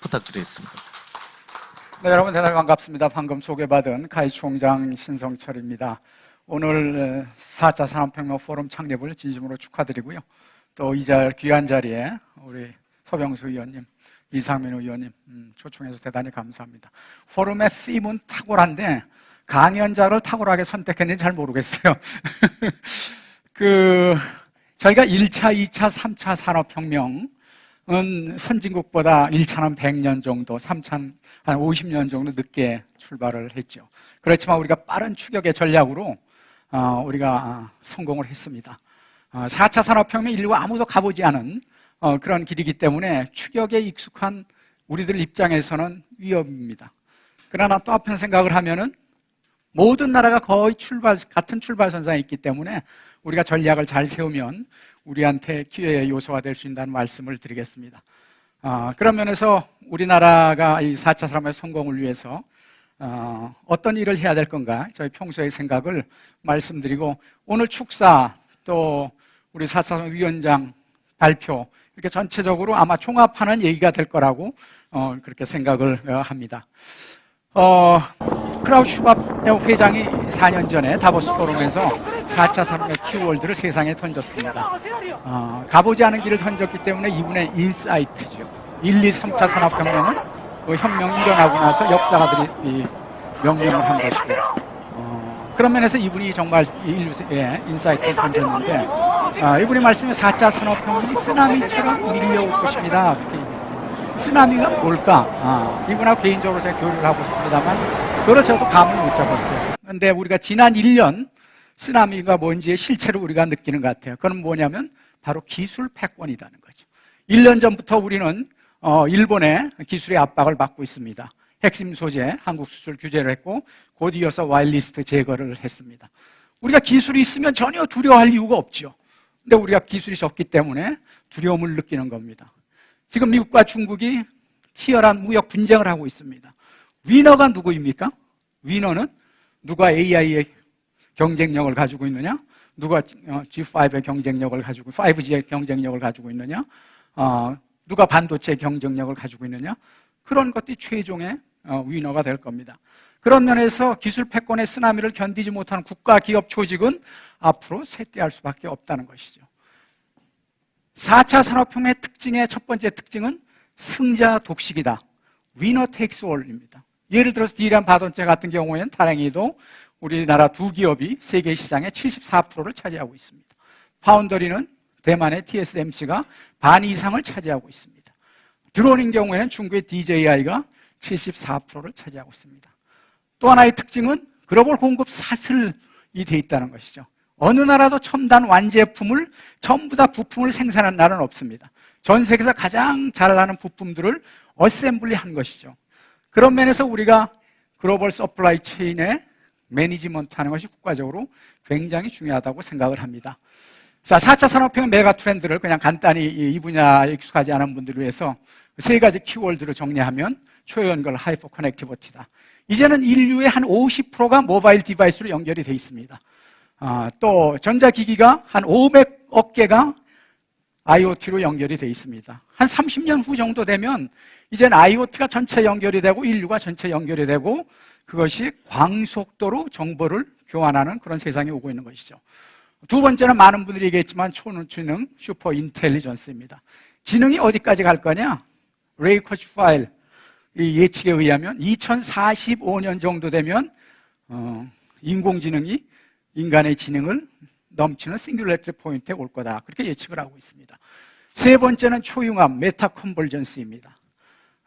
부탁드리겠습니다. 네, 여러분 대단히 반갑습니다. 방금 소개받은 가이 총장 신성철입니다. 오늘 4차 산업혁명 포럼 창립을 진심으로 축하드리고요. 또 이 자 귀한 자리에 우리 서병수 의원님, 이상민 의원님 음, 초청해서 대단히 감사합니다. 포럼의 쓰임은 탁월한데 강연자를 탁월하게 선택했는지 잘 모르겠어요. 그 저희가 1차, 2차, 3차 산업혁명은 선진국보다 1차는 100년 정도, 3차는 한 50년 정도 늦게 출발을 했죠. 그렇지만 우리가 빠른 추격의 전략으로 어, 우리가 성공을 했습니다. 4차 어, 산업혁명 인류가 아무도 가보지 않은 어, 그런 길이기 때문에 추격에 익숙한 우리들 입장에서는 위협입니다. 그러나 또 한편 생각을 하면은 모든 나라가 거의 출발, 같은 출발선상에 있기 때문에 우리가 전략을 잘 세우면 우리한테 기회의 요소가 될 수 있다는 말씀을 드리겠습니다. 어, 그런 면에서 우리나라가 이 4차 산업의 성공을 위해서 어, 어떤 일을 해야 될 건가 저희 평소의 생각을 말씀드리고 오늘 축사 또 우리 4차 위원장 발표 이렇게 전체적으로 아마 종합하는 얘기가 될 거라고 어, 그렇게 생각을 어, 합니다. 어, 크라우스 슈밥 회장이 4년 전에 다보스 포럼에서 4차 산업의 키워드를 세상에 던졌습니다. 어, 가보지 않은 길을 던졌기 때문에 이분의 insight죠. 1, 2, 3차 산업혁명은 그 혁명이 일어나고 나서 역사가들이 명명을 한 것이고 어, 그런 면에서 이분이 정말 인류의 insight를 던졌는데 어, 이분이 말씀에 4차 산업혁명이 쓰나미처럼 밀려올 것입니다. 그렇게 얘기했어요. 쓰나미가 뭘까? 아, 이분하고 개인적으로 제가 교류를 하고 있습니다만 그걸 저도 감을 못 잡았어요. 근데 우리가 지난 1년 쓰나미가 뭔지의 실체를 우리가 느끼는 것 같아요. 그건 뭐냐면 바로 기술 패권이라는 거죠. 1년 전부터 우리는 어, 일본의 기술의 압박을 받고 있습니다. 핵심 소재 한국 수출 규제를 했고 곧 이어서 와일리스트 제거를 했습니다. 우리가 기술이 있으면 전혀 두려워할 이유가 없죠. 근데 우리가 기술이 적기 때문에 두려움을 느끼는 겁니다. 지금 미국과 중국이 치열한 무역 분쟁을 하고 있습니다. 위너가 누구입니까? 위너는 누가 AI의 경쟁력을 가지고 있느냐? 누가 G5의 어, 경쟁력을 가지고 5G의 경쟁력을 가지고 있느냐? 어, 누가 반도체 경쟁력을 가지고 있느냐? 그런 것들이 최종의 어, 위너가 될 겁니다. 그런 면에서 기술 패권의 쓰나미를 견디지 못하는 국가 기업 조직은 앞으로 쇠퇴할 수밖에 없다는 것이죠. 4차 산업혁명의 특징의 첫 번째 특징은 승자 독식이다. 위너 테이크스 올입니다. 예를 들어서 디란 바돈체 같은 경우에는 다행히도 우리나라 두 기업이 세계 시장의 74%를 차지하고 있습니다. 파운더리는 대만의 TSMC가 반 이상을 차지하고 있습니다. 드론인 경우에는 중국의 DJI가 74%를 차지하고 있습니다. 또 하나의 특징은 글로벌 공급 사슬이 돼 있다는 것이죠. 어느 나라도 첨단 완제품을 전부 다 부품을 생산하는 나라는 없습니다. 전 세계에서 가장 잘 나는 부품들을 assembly 한 것이죠. 그런 면에서 우리가 global supply chain의 management 하는 것이 국가적으로 굉장히 중요하다고 생각을 합니다. 자, 4차 산업혁명 메가 트렌드를 그냥 간단히 이 분야에 익숙하지 않은 분들을 위해서 세 가지 키워드를 정리하면 초연결 hyper connectivity다. 이제는 인류의 한 50%가 mobile device로 연결이 되어 있습니다. 아, 또 전자기기가 한 500억 개가 IoT로 연결이 되어 있습니다. 한 30년 후 정도 되면 이제는 IoT가 전체 연결이 되고 인류가 전체 연결이 되고 그것이 광속도로 정보를 교환하는 그런 세상이 오고 있는 것이죠. 두 번째는 많은 분들이 얘기했지만 초지능 super intelligence입니다. 지능이 어디까지 갈 거냐? 레이 커즈와일의 예측에 의하면 2045년 정도 되면 어, 인공지능이 인간의 지능을 넘치는 singular point에 올 거다. 그렇게 예측을 하고 있습니다. 세 번째는 초융합 meta convergence입니다.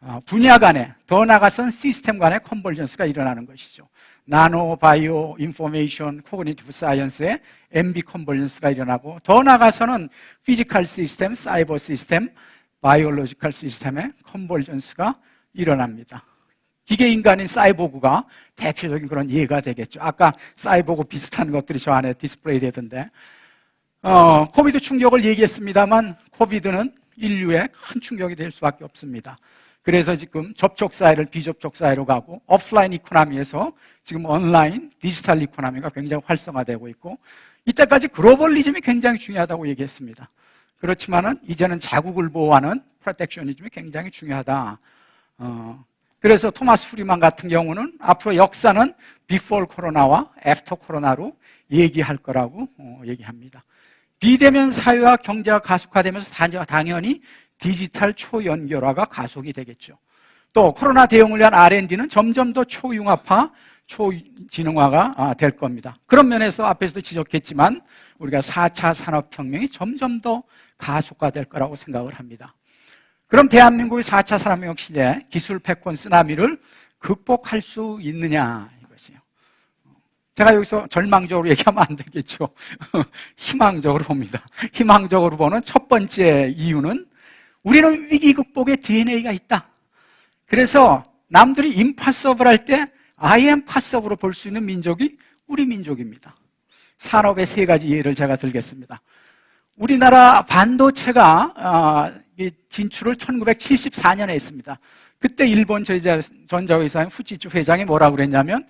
어, 분야 간에 더 나아가선 시스템 간의 convergence가 일어나는 것이죠. 나노, 바이오, 인포메이션, 코그니티브 사이언스의 MB 컨벌전스가 일어나고 더 나아가서는 physical system, cyber system, biological system의 convergence가 일어납니다. 기계 인간인 사이보그가 대표적인 그런 예가 되겠죠. 아까 사이보그 비슷한 것들이 저 안에 디스플레이 되던데, 어, 코비드 충격을 얘기했습니다만, 코비드는 인류에 큰 충격이 될 수밖에 없습니다. 그래서 지금 접촉 사회를 비접촉 사회로 가고 offline economy에서 지금 online digital economy가 굉장히 활성화되고 있고 이때까지 globalism이 굉장히 중요하다고 얘기했습니다. 그렇지만은 이제는 자국을 보호하는 protectionism이 굉장히 중요하다. 어, 그래서 토마스 프리드만 같은 경우는 앞으로 역사는 before 코로나와 after 코로나로 얘기할 거라고 어, 얘기합니다. 비대면 사회와 경제가 가속화되면서 당연히 디지털 초연결화가 가속이 되겠죠. 또 코로나 대응을 위한 R&D는 점점 더 초융합화, 초지능화가 아, 될 겁니다. 그런 면에서 앞에서도 지적했지만 우리가 4차 산업혁명이 점점 더 가속화될 거라고 생각을 합니다. 그럼 대한민국의 4차 산업혁명 시대 기술 패권 쓰나미를 극복할 수 있느냐 이것이요. 제가 여기서 절망적으로 얘기하면 안 되겠죠. 희망적으로 봅니다. 희망적으로 보는 첫 번째 이유는 우리는 위기 극복의 DNA가 있다. 그래서 남들이 impossible 할때 I am possible로 볼 수 있는 민족이 우리 민족입니다. 산업의 세 가지 예를 제가 들겠습니다. 우리나라 반도체가 아, 진출을 1974년에 했습니다. 그때 일본 전자회사인 후지츠 회장이 뭐라고 그랬냐면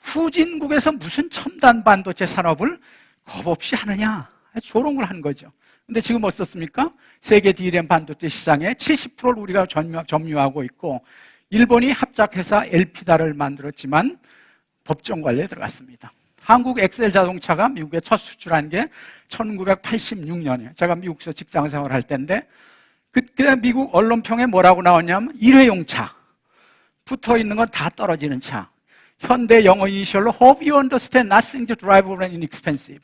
후진국에서 무슨 첨단 반도체 산업을 겁없이 하느냐 조롱을 한 거죠. 근데 지금 어떻습니까? 세계 D램 반도체 시장의 70%를 우리가 점유 하고 있고 일본이 합작회사 엘피다를 만들었지만 법정 관리에 들어갔습니다. 한국 엑셀 자동차가 미국에 첫 수출한 게 1986년이에요. 제가 미국에서 직장 생활할 때인데 그때 미국 언론평에 뭐라고 나왔냐면 일회용 차 붙어 있는 건 다 떨어지는 차. 현대 영어 이니셜로 Hope you understand nothing to drive when inexpensive.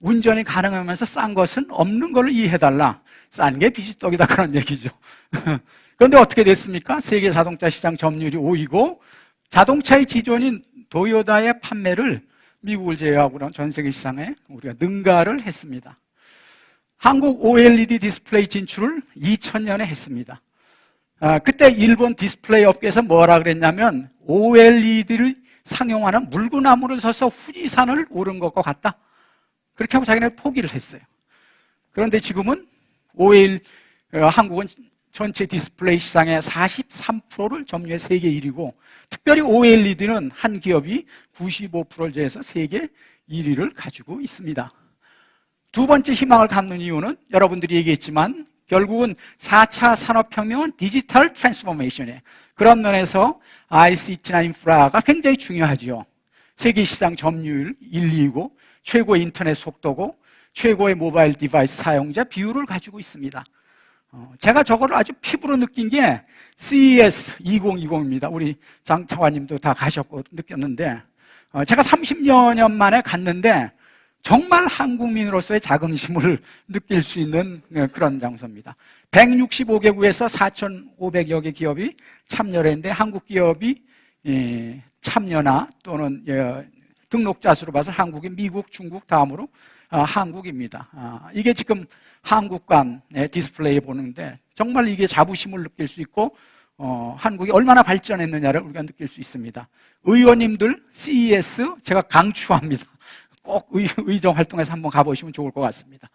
운전이 가능하면서 싼 것은 없는 걸 이해해달라. 싼 게 비지떡이다 그런 얘기죠. 그런데 어떻게 됐습니까? 세계 자동차 시장 점유율이 5위고 자동차의 지존인 도요다의 판매를 미국을 제외하고는 전 세계 시장에 우리가 능가를 했습니다. 한국 OLED 디스플레이 진출을 2000년에 했습니다. 아, 그때 일본 디스플레이 업계에서 뭐라 그랬냐면 OLED를 상용하는 건 물구나무를 서서 후지산을 오른 것과 같다. 그렇게 하고 자기네 포기를 했어요. 그런데 지금은 OL 어, 한국은 전체 디스플레이 시장의 43%를 점유해 세계 1위고 특별히 OLED는 한 기업이 95%를 점해서 세계 1위를 가지고 있습니다. 두 번째 희망을 갖는 이유는 여러분들이 얘기했지만 결국은 4차 산업혁명은 digital transformation이에요. 그런 면에서 ICT나 인프라가 굉장히 중요하죠. 세계 시장 점유율 1위고 최고의 인터넷 속도고 최고의 mobile device 사용자 비율을 가지고 있습니다. 어, 제가 저거를 아주 피부로 느낀 게 CES 2020입니다. 우리 장 차관님도 다 가셨고 느꼈는데 어, 제가 30여 년 만에 갔는데 정말 한국민으로서의 자긍심을 느낄 수 있는 네, 그런 장소입니다. 165개국에서 4,500여 개 기업이 참여를 했는데 한국 기업이 예, 참여나 또는 예, 등록자 수로 봐서 한국이 미국, 중국 다음으로 어, 한국입니다. 아, 이게 지금 한국관 디스플레이 보는데 정말 이게 자부심을 느낄 수 있고 어, 한국이 얼마나 발전했느냐를 우리가 느낄 수 있습니다. 의원님들 CES 제가 강추합니다. 꼭 의, 의정 활동에서 한번 가보시면 좋을 것 같습니다.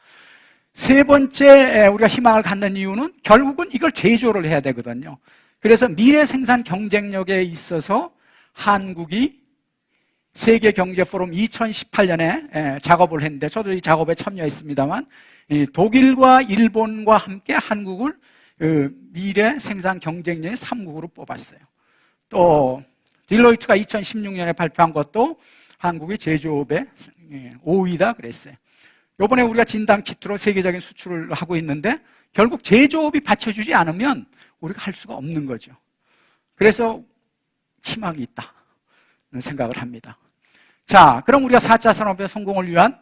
세 번째 우리가 희망을 갖는 이유는 결국은 이걸 제조를 해야 되거든요. 그래서 미래 생산 경쟁력에 있어서 한국이 세계 경제 포럼 2018년에 작업을 했는데 저도 이 작업에 참여했습니다만 독일과 일본과 함께 한국을 그 미래 생산 경쟁력의 3국으로 뽑았어요. 또 딜로이트가 2016년에 발표한 것도 한국의 제조업의 5위다 예, 그랬어요. 이번에 우리가 진단 키트로 세계적인 수출을 하고 있는데 결국 제조업이 받쳐주지 않으면 우리가 할 수가 없는 거죠. 그래서 희망이 있다 생각을 합니다. 자, 그럼 우리가 4차 산업의 성공을 위한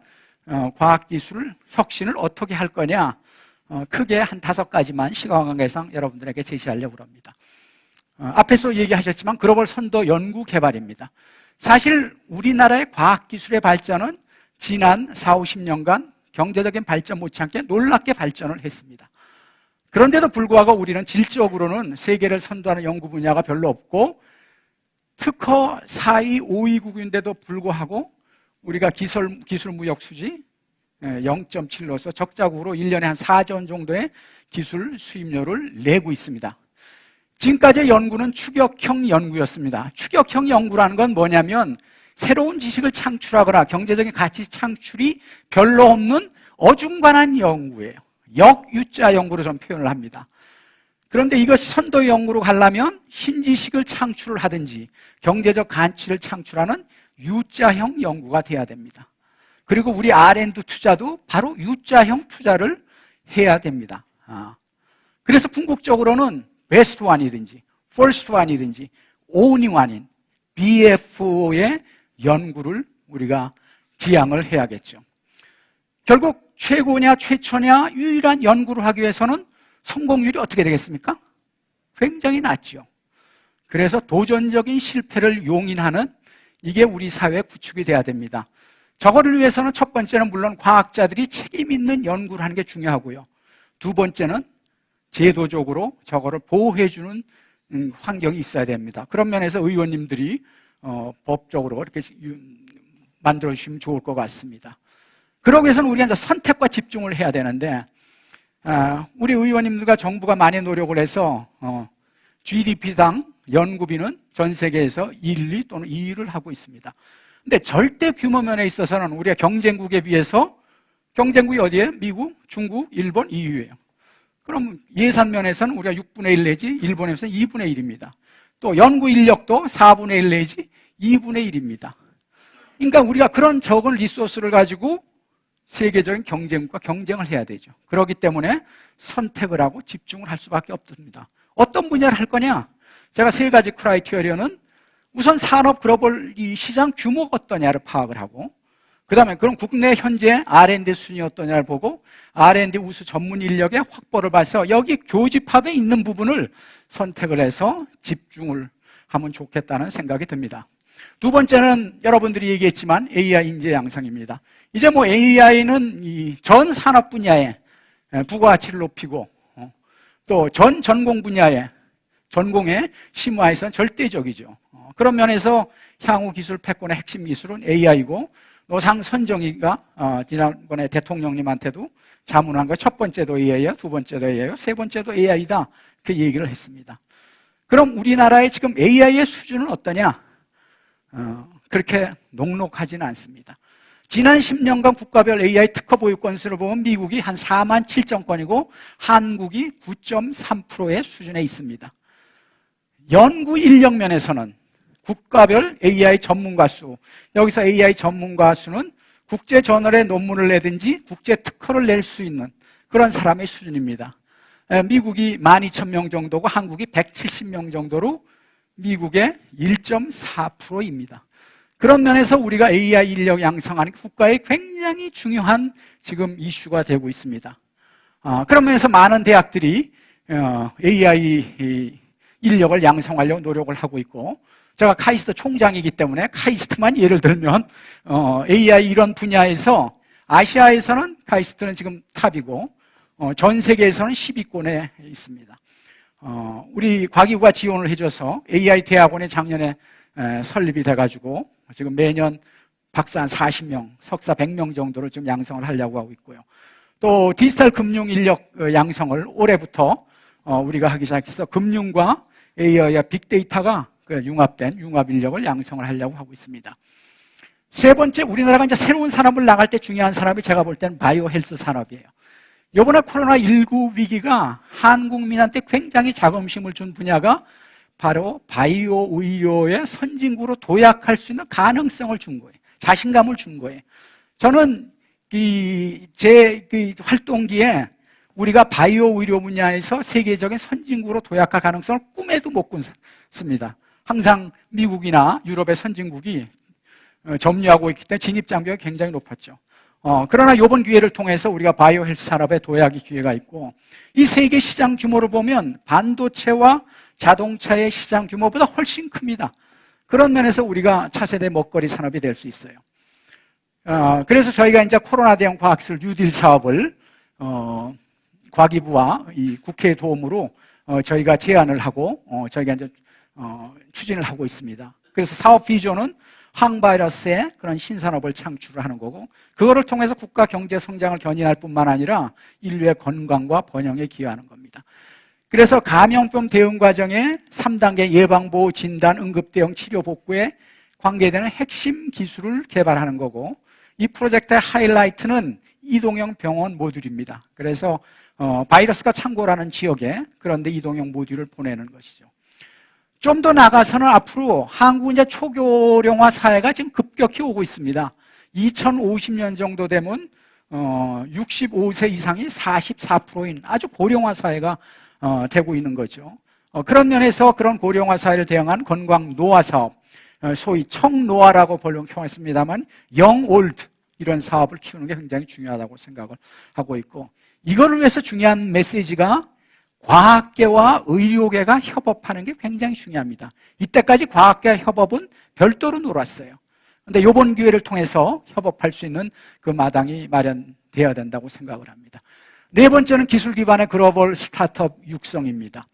어, 과학기술 혁신을 어떻게 할 거냐? 어, 크게 한 다섯 가지만 시간 관계상 여러분들에게 제시하려고 합니다. 어, 앞에서 얘기하셨지만 글로벌 선도 연구 개발입니다. 사실 우리나라의 과학기술의 발전은 지난 4, 50년간 경제적인 발전 못지않게 놀랍게 발전을 했습니다. 그런데도 불구하고 우리는 질적으로는 세계를 선도하는 연구 분야가 별로 없고 특허 4위, 5위국인데도 불구하고 우리가 기술, 기술 무역 수지 0.7로서 적자국으로 1년에 한 4조 정도의 기술 수입료를 내고 있습니다. 지금까지의 연구는 추격형 연구였습니다. 추격형 연구라는 건 뭐냐면 새로운 지식을 창출하거나 경제적인 가치 창출이 별로 없는 어중간한 연구예요. 역유자 연구로 좀 표현을 합니다. 그런데 이것이 선도 연구로 가려면 신지식을 창출을 하든지 경제적 가치를 창출하는 U자형 연구가 돼야 됩니다. 그리고 우리 R&D 투자도 바로 U자형 투자를 해야 됩니다. 아. 그래서 궁극적으로는 베스트 원이든지 first one이든지 only one인 BFO의 연구를 우리가 지향을 해야겠죠. 결국 최고냐 최초냐 유일한 연구를 하기 위해서는 성공률이 어떻게 되겠습니까? 굉장히 낮죠. 그래서 도전적인 실패를 용인하는 이게 우리 사회 구축이 돼야 됩니다. 저거를 위해서는 첫 번째는 물론 과학자들이 책임 있는 연구를 하는 게 중요하고요. 두 번째는 제도적으로 저거를 보호해주는 음, 환경이 있어야 됩니다. 그런 면에서 의원님들이 어, 법적으로 이렇게 만들어 주시면 좋을 것 같습니다. 그러기 위해서는 우리가 이제 선택과 집중을 해야 되는데 아, 우리 의원님들과 정부가 많이 노력을 해서 어, GDP당 연구비는 전 세계에서 1, 2 또는 2위를 하고 있습니다. 근데 절대 규모 면에 있어서는 우리가 경쟁국에 비해서 경쟁국이 어디에? 미국, 중국, 일본 2위예요. 그럼 예산 면에서는 우리가 6분의 1 내지 일본에서는 2분의 1입니다. 또 연구 인력도 4분의 1 내지 2분의 1입니다. 그러니까 우리가 그런 적은 리소스를 가지고 세계적인 경쟁과 경쟁을 해야 되죠. 그렇기 때문에 선택을 하고 집중을 할 수밖에 없습니다. 어떤 분야를 할 거냐? 제가 세 가지 크라이티어리어는 우선 산업 글로벌 이 시장 규모가 어떠냐를 파악을 하고 그 다음에 그럼 국내 현재 R&D 순위 어떠냐를 보고 R&D 우수 전문 인력의 확보를 봐서 여기 교집합에 있는 부분을 선택을 해서 집중을 하면 좋겠다는 생각이 듭니다. 두 번째는 여러분들이 얘기했지만 AI 인재 양성입니다. 이제 뭐 AI는 전 산업 분야에 부가가치를 높이고 어, 또전 전공 분야에 전공에 심화해서 절대적이죠. 어, 그런 면에서 향후 기술 패권의 핵심 기술은 AI고 노상 선정이가 어, 지난번에 대통령님한테도 자문한 거 첫 번째도 AI야, 두 번째도 AI요, 세 번째도 AI다. 그 얘기를 했습니다. 그럼 우리나라의 지금 AI의 수준은 어떠냐? 어, 그렇게 녹록하지는 않습니다. 지난 10년간 국가별 AI 특허 보유 건수를 보면 미국이 한 4만 7천 건이고 한국이 9.3%의 수준에 있습니다. 연구 인력 면에서는 국가별 AI 전문가 수, 여기서 AI 전문가 수는 국제 저널에 논문을 내든지 국제 특허를 낼 수 있는 그런 사람의 수준입니다. 미국이 12,000명 정도고 한국이 170명 정도로 미국의 1.4%입니다. 그런 면에서 우리가 AI 인력 양성하는 국가에 굉장히 중요한 지금 이슈가 되고 있습니다. 아, 그런 면에서 많은 대학들이 어, AI 인력을 양성하려고 노력을 하고 있고 제가 카이스트 총장이기 때문에 카이스트만 예를 들면 어, AI 이런 분야에서 아시아에서는 카이스트는 지금 탑이고 어, 전 세계에서는 10위권에 있습니다. 어, 우리 과기부가 지원을 해줘서 AI 대학원이 작년에 에, 설립이 돼가지고 지금 매년 박사 한 40명, 석사 100명 정도를 지금 양성을 하려고 하고 있고요. 또 디지털 금융 인력 어, 양성을 올해부터 어, 우리가 하기 시작해서 금융과 AI와 빅데이터가 그 융합된 융합 인력을 양성을 하려고 하고 있습니다. 세 번째, 우리나라가 이제 새로운 산업을 나갈 때 중요한 산업이 제가 볼 때는 바이오 헬스 산업이에요. 요번에 코로나19 위기가 한국민한테 굉장히 자긍심을 준 분야가 바로 바이오 의료의 선진국으로 도약할 수 있는 가능성을 준 거예요. 자신감을 준 거예요. 저는 제그 활동기에 우리가 바이오 의료 분야에서 세계적인 선진국으로 도약할 가능성을 꿈에도 못 꾼습니다. 항상 미국이나 유럽의 선진국이 어, 점유하고 있기 때문에 진입 장벽이 굉장히 높았죠. 어, 그러나 이번 기회를 통해서 우리가 바이오 헬스 산업에 도약의 기회가 있고 이 세계 시장 규모를 보면 반도체와 자동차의 시장 규모보다 훨씬 큽니다. 그런 면에서 우리가 차세대 먹거리 산업이 될 수 있어요. 어, 그래서 저희가 이제 코로나 대응 과학술 뉴딜 사업을 어, 과기부와 이 국회의 도움으로 어, 저희가 제안을 하고 어, 저희가 이제 어, 추진을 하고 있습니다. 그래서 사업 비전은 항바이러스의 그런 신산업을 창출을 하는 거고 그거를 통해서 국가 경제 성장을 견인할 뿐만 아니라 인류의 건강과 번영에 기여하는 겁니다. 그래서 감염병 대응 과정에 3단계 예방 보호 진단 응급 대응 치료 복구에 관계되는 핵심 기술을 개발하는 거고 이 프로젝트의 하이라이트는 이동형 병원 모듈입니다. 그래서 어, 바이러스가 창고라는 지역에 그런데 이동형 모듈을 보내는 것이죠. 좀 더 나가서는 앞으로 한국은 이제 초교령화 사회가 지금 급격히 오고 있습니다. 2050년 정도 되면 어, 65세 이상이 44%인 아주 고령화 사회가 어, 되고 있는 거죠. 어, 그런 면에서 그런 고령화 사회를 대응한 건강 노화 사업, 어, 소위 청노화라고 번역했습니다만 영올드 이런 사업을 키우는 게 굉장히 중요하다고 생각을 하고 있고 이거를 위해서 중요한 메시지가 과학계와 의료계가 협업하는 게 굉장히 중요합니다. 이때까지 과학계 협업은 별도로 놀았어요. 근데 이번 기회를 통해서 협업할 수 있는 그 마당이 마련되어야 된다고 생각을 합니다. 네 번째는 기술 기반의 글로벌 스타트업 육성입니다.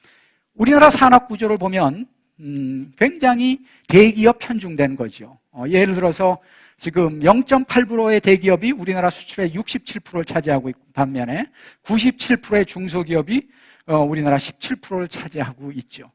우리나라 산업 구조를 보면 음, 굉장히 대기업 편중된 거죠. 어, 예를 들어서 지금 0.8%의 대기업이 우리나라 수출의 67%를 차지하고 있고 반면에 97%의 중소기업이 어, 우리나라 17%를 차지하고 있죠.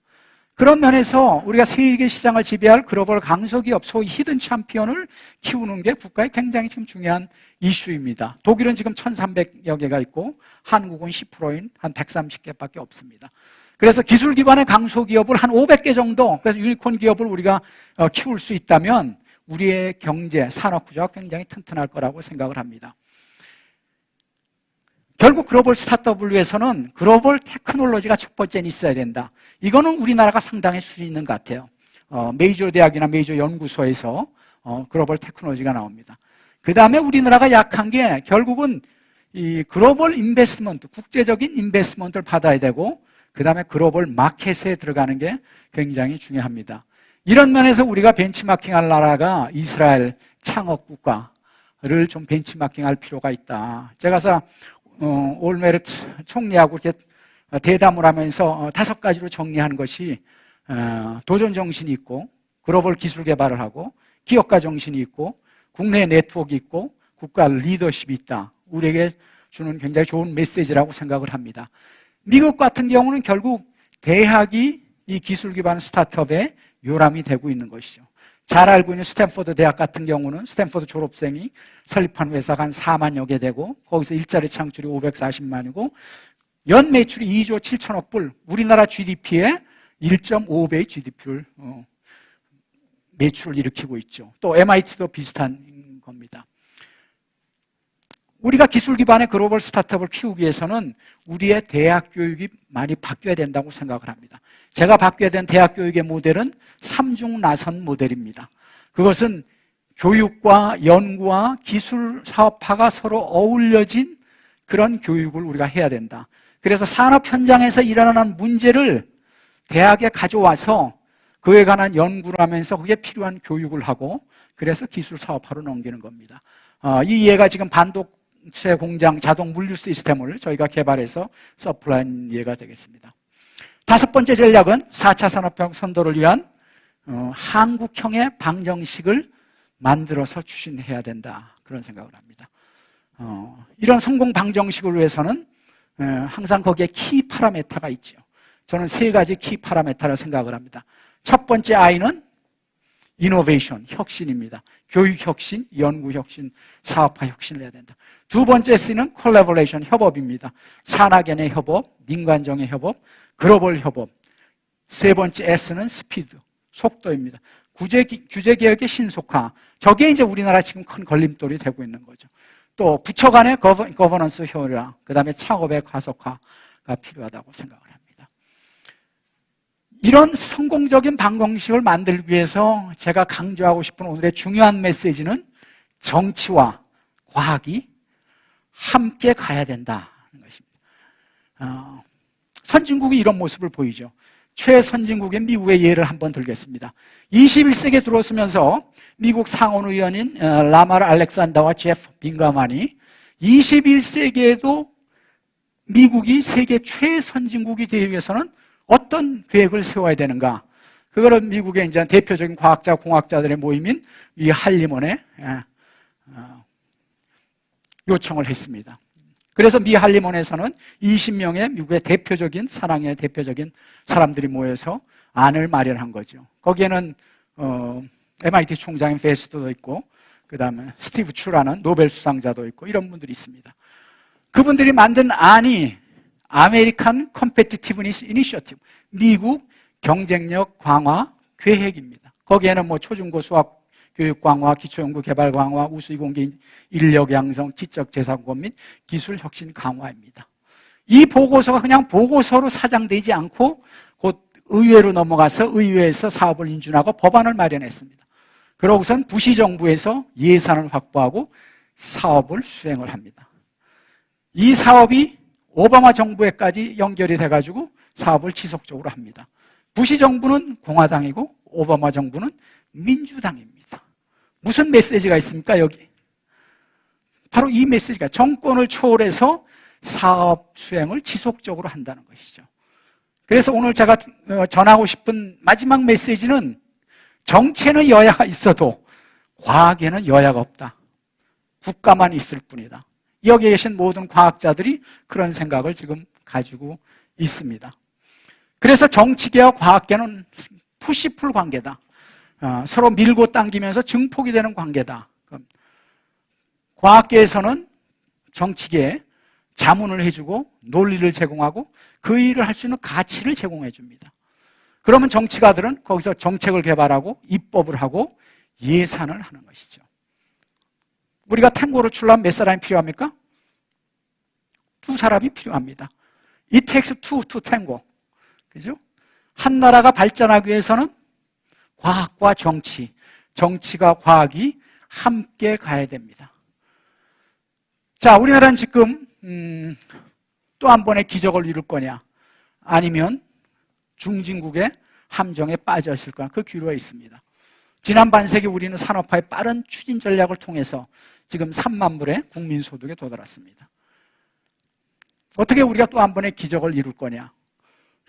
그런 면에서 우리가 세계 시장을 지배할 글로벌 강소기업, 소위 hidden champion을 키우는 게 국가에 굉장히 지금 중요한 이슈입니다. 독일은 지금 1,300여 개가 있고 한국은 10%인 한 130개밖에 없습니다. 그래서 기술 기반의 강소기업을 한 500개 정도, 그래서 유니콘 기업을 우리가 어, 키울 수 있다면 우리의 경제, 산업 구조가 굉장히 튼튼할 거라고 생각을 합니다. 결국 글로벌 스타트업을 위해서는 글로벌 테크놀로지가 첫 번째는 있어야 된다. 이거는 우리나라가 상당히 수준 있는 것 같아요. 어, 메이저 대학이나 메이저 연구소에서 어, 글로벌 테크놀로지가 나옵니다. 그 다음에 우리나라가 약한 게 결국은 이 글로벌 investment, 국제적인 investment를 받아야 되고 그 다음에 글로벌 마켓에 들어가는 게 굉장히 중요합니다. 이런 면에서 우리가 벤치마킹할 나라가 이스라엘 창업 국가를 좀 벤치마킹할 필요가 있다. 제가 어, 올메르트 총리하고 이렇게 대담을 하면서 어, 다섯 가지로 정리한 것이 어, 도전 정신이 있고 글로벌 기술 개발을 하고 기업가 정신이 있고 군대 네트워크 있고 국가 리더십이 있다. 우리에게 주는 굉장히 좋은 메시지라고 생각을 합니다. 미국 같은 경우는 결국 대학이 이 기술 기반 스타트업의 요람이 되고 있는 것이죠. 잘 알고 있는 스탠포드 대학 같은 경우는 스탠포드 졸업생이 설립한 회사가 한 4만여 개 되고 거기서 일자리 창출이 540만이고 연 매출이 2조 7천억 불 우리나라 GDP의 1.5배의 GDP를 어, 매출을 일으키고 있죠. 또 MIT도 비슷한 겁니다. 우리가 기술 기반의 글로벌 스타트업을 키우기 위해서는 우리의 대학 교육이 많이 바뀌어야 된다고 생각을 합니다. 제가 바뀌어야 되는 대학 교육의 모델은 삼중 나선 모델입니다. 그것은 교육과 연구와 기술 사업화가 서로 어울려진 그런 교육을 우리가 해야 된다. 그래서 산업 현장에서 일어나는 문제를 대학에 가져와서 그에 관한 연구를 하면서 그게 필요한 교육을 하고 그래서 기술 사업화로 넘기는 겁니다. 어, 이 예가 지금 반도체 공장 자동 물류 시스템을 저희가 개발해서 서플라인 예가 되겠습니다. 다섯 번째 전략은 4차 산업혁 선도를 위한 어, 한국형의 방정식을 만들어서 추진해야 된다. 그런 생각을 합니다. 어, 이런 성공 방정식을 위해서는 에, 항상 거기에 key parameter가 있죠. 저는 세 가지 key parameter를 생각을 합니다. 첫 번째 I는 이노베이션, 혁신입니다. 교육 혁신, 연구 혁신, 사업화 혁신을 해야 된다. 두 번째 C는 collaboration, 협업입니다. 산학연의 협업, 민관정의 협업, 글로벌 협업. 세 번째 S는 스피드, 속도입니다. 규제 개혁의 신속화. 저게 이제 우리나라 지금 큰 걸림돌이 되고 있는 거죠. 또 부처 간의 거버, 거버넌스 효율화, 그 다음에 창업의 가속화가 필요하다고 생각을 합니다. 이런 성공적인 방정식을 만들기 위해서 제가 강조하고 싶은 오늘의 중요한 메시지는 정치와 과학이 함께 가야 된다는 것입니다. 어, 선진국이 이런 모습을 보이죠. 최선진국인 미국의 예를 한번 들겠습니다. 21세기에 들어서면서 미국 상원의원인 어, 라마르 알렉산더와 제프 빈가만이 21세기에도 미국이 세계 최선진국이 되기 위해서는 어떤 계획을 세워야 되는가? 그거를 미국의 이제 대표적인 과학자, 공학자들의 모임인 이 한림원에 예, 어, 요청을 했습니다. 그래서 미 한림원에서는 20명의 미국의 대표적인 사랑의 대표적인 사람들이 모여서 안을 마련한 거죠. 거기에는 어, MIT 총장인 베스트도 있고 그 다음에 스티브 추라는 노벨 수상자도 있고 이런 분들이 있습니다. 그분들이 만든 안이 American Competitiveness Initiative 미국 경쟁력 강화 계획입니다. 거기에는 뭐 초중고 수학 교육 강화, 기초연구 개발 강화, 우수이 공개 인력 양성, 지적 재산권 및 기술 혁신 강화입니다. 이 보고서가 그냥 보고서로 사장되지 않고 곧 의회로 넘어가서 의회에서 사업을 인준하고 법안을 마련했습니다. 그러고선 부시 정부에서 예산을 확보하고 사업을 수행을 합니다. 이 사업이 오바마 정부에까지 연결이 돼가지고 사업을 지속적으로 합니다. 부시 정부는 공화당이고 오바마 정부는 민주당입니다. 무슨 메시지가 있습니까, 여기? 바로 이 메시지가 정권을 초월해서 사업 수행을 지속적으로 한다는 것이죠. 그래서 오늘 제가 어, 전하고 싶은 마지막 메시지는 정체는 여야가 있어도 과학에는 여야가 없다. 국가만 있을 뿐이다. 여기에 계신 모든 과학자들이 그런 생각을 지금 가지고 있습니다. 그래서 정치계와 과학계는 푸시풀 관계다. 어, 서로 밀고 당기면서 증폭이 되는 관계다. 과학계에서는 정치계에 자문을 해주고 논리를 제공하고 그 일을 할 수 있는 가치를 제공해 줍니다. 그러면 정치가들은 거기서 정책을 개발하고 입법을 하고 예산을 하는 것이죠. 우리가 탱고를 출려면 몇 사람이 필요합니까? 두 사람이 필요합니다. It takes two to tango. 그죠? 한 나라가 발전하기 위해서는 과학과 정치, 정치가 과학이 함께 가야 됩니다. 자, 우리나라는 지금 음, 또 한 번의 기적을 이룰 거냐? 아니면 중진국의 함정에 빠져 있을 거냐? 그 기로에 있습니다. 지난 반세기 우리는 산업화의 빠른 추진 전략을 통해서 지금 3만 불의 국민 소득에 도달했습니다. 어떻게 우리가 또 한 번의 기적을 이룰 거냐?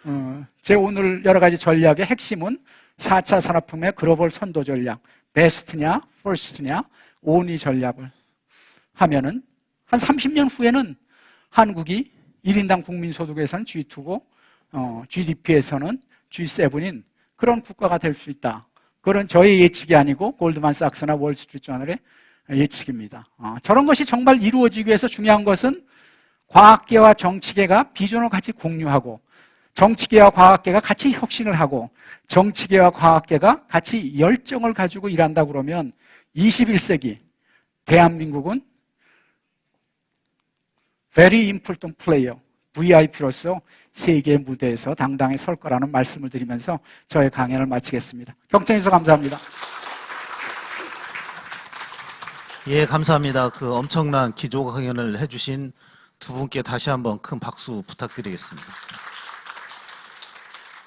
어, 제 오늘 여러 가지 전략의 핵심은 4차 산업혁명의 글로벌 선도 전략, 베스트냐, 퍼스트냐, 온위 전략을 하면은 한 30년 후에는 한국이 1인당 국민소득에서는 G2고 어, GDP에서는 G7인 그런 국가가 될 수 있다. 그런 저의 예측이 아니고 골드만삭스나 월스트리트저널의 예측입니다. 어, 저런 것이 정말 이루어지기 위해서 중요한 것은 과학계와 정치계가 비전을 같이 공유하고 정치계와 과학계가 같이 혁신을 하고 정치계와 과학계가 같이 열정을 가지고 일한다 그러면 21세기 대한민국은 very important player, VIP로서 세계 무대에서 당당히 설 거라는 말씀을 드리면서 저의 강연을 마치겠습니다. 경청해 주셔서 감사합니다. 예, 감사합니다. 그 엄청난 기조 강연을 해주신 두 분께 다시 한번 큰 박수 부탁드리겠습니다.